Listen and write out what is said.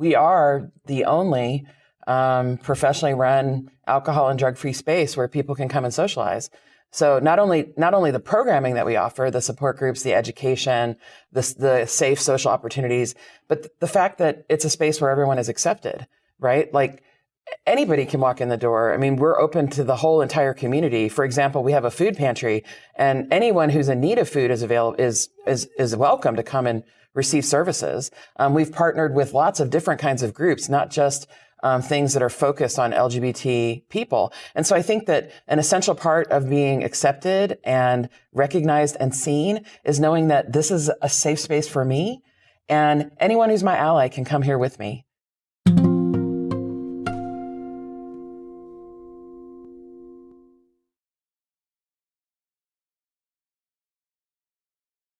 we are the only um, professionally run alcohol and drug free space where people can come and socialize. So not only not only the programming that we offer, the support groups, the education, the, the safe social opportunities, but the fact that it's a space where everyone is accepted, right? Like anybody can walk in the door. I mean, we're open to the whole entire community. For example, we have a food pantry, and anyone who's in need of food is available is is is welcome to come and receive services. Um, we've partnered with lots of different kinds of groups, not just um, things that are focused on LGBT people. And so I think that an essential part of being accepted and recognized and seen is knowing that this is a safe space for me. And anyone who's my ally can come here with me.